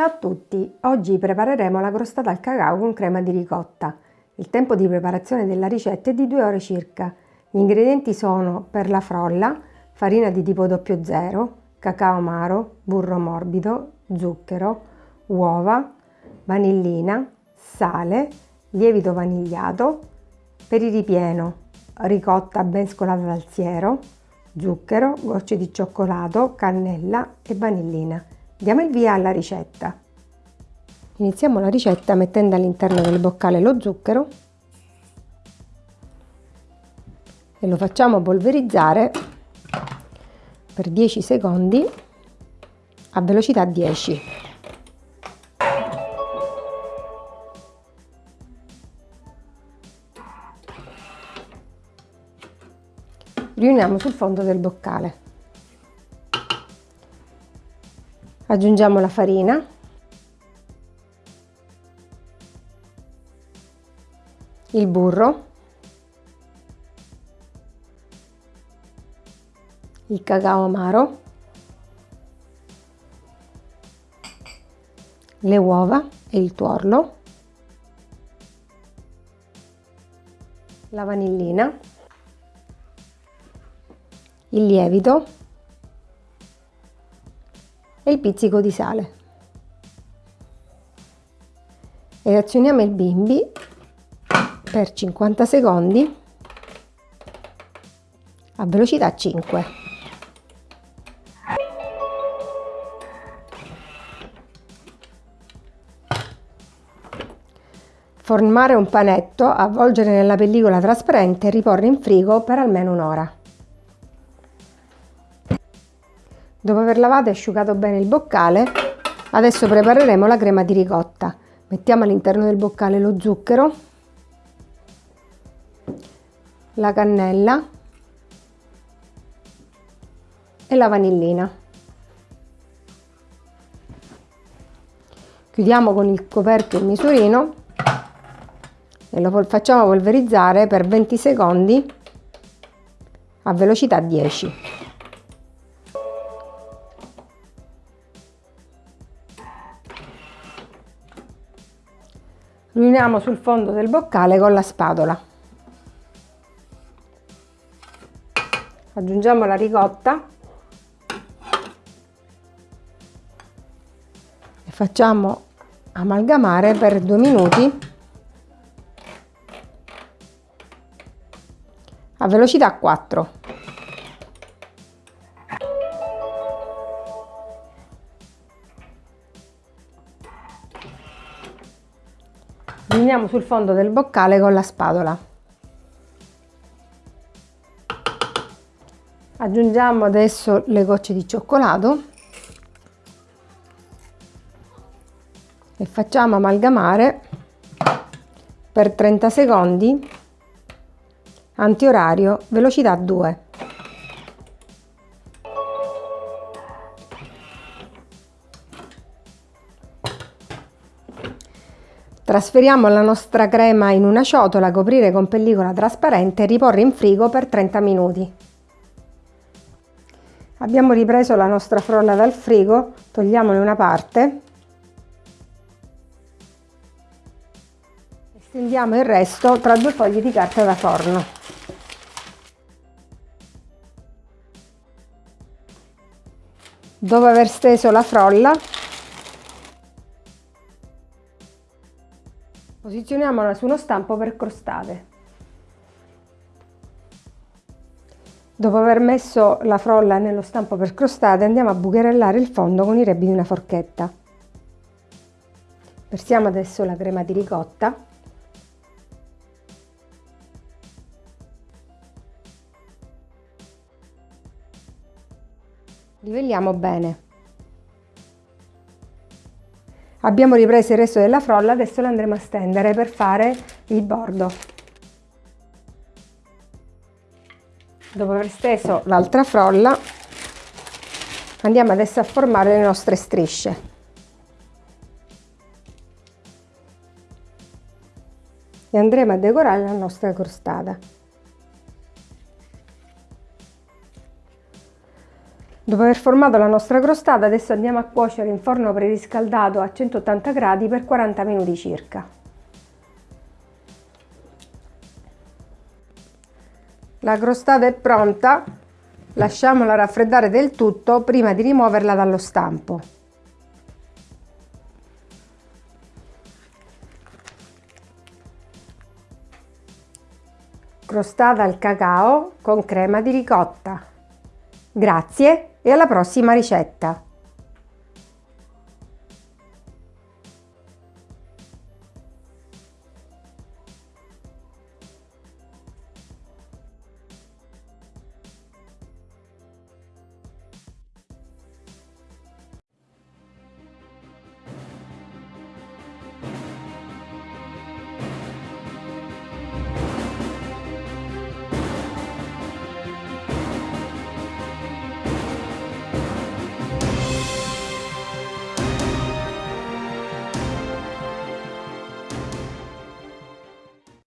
Ciao a tutti! Oggi prepareremo la crostata al cacao con crema di ricotta. Il tempo di preparazione della ricetta è di 2 ore circa. Gli ingredienti sono per la frolla, farina di tipo 00, cacao amaro, burro morbido, zucchero, uova, vanillina, sale, lievito vanigliato, per il ripieno ricotta ben scolata dal siero, zucchero, gocce di cioccolato, cannella e vanillina. Diamo il via alla ricetta. Iniziamo la ricetta mettendo all'interno del boccale lo zucchero e lo facciamo polverizzare per 10 secondi a velocità 10. Riuniamo sul fondo del boccale. Aggiungiamo la farina. Il burro. Il cacao amaro. Le uova e il tuorlo. La vanillina. Il lievito e il pizzico di sale. Ed azioniamo il bimbi per 50 secondi a velocità 5. Formare un panetto, avvolgere nella pellicola trasparente e riporre in frigo per almeno un'ora. Dopo aver lavato e asciugato bene il boccale, adesso prepareremo la crema di ricotta. Mettiamo all'interno del boccale lo zucchero, la cannella e la vanillina. Chiudiamo con il coperchio il misurino e lo facciamo polverizzare per 20 secondi a velocità 10. Riuniamo sul fondo del boccale con la spatola. Aggiungiamo la ricotta e facciamo amalgamare per due minuti a velocità 4. Riuniamo sul fondo del boccale con la spatola. Aggiungiamo adesso le gocce di cioccolato e facciamo amalgamare per 30 secondi antiorario velocità 2. Trasferiamo la nostra crema in una ciotola, coprire con pellicola trasparente e riporre in frigo per 30 minuti. Abbiamo ripreso la nostra frolla dal frigo, togliamone una parte e stendiamo il resto tra due fogli di carta da forno. Dopo aver steso la frolla Posizioniamola su uno stampo per crostate. Dopo aver messo la frolla nello stampo per crostate andiamo a bucherellare il fondo con i rebbi di una forchetta. Versiamo adesso la crema di ricotta. Livelliamo bene. Abbiamo ripreso il resto della frolla, adesso la andremo a stendere per fare il bordo. Dopo aver steso l'altra frolla, andiamo adesso a formare le nostre strisce. E andremo a decorare la nostra crostata. Dopo aver formato la nostra crostata adesso andiamo a cuocere in forno preriscaldato a 180 gradi per 40 minuti circa. La crostata è pronta, lasciamola raffreddare del tutto prima di rimuoverla dallo stampo. Crostata al cacao con crema di ricotta. Grazie e alla prossima ricetta!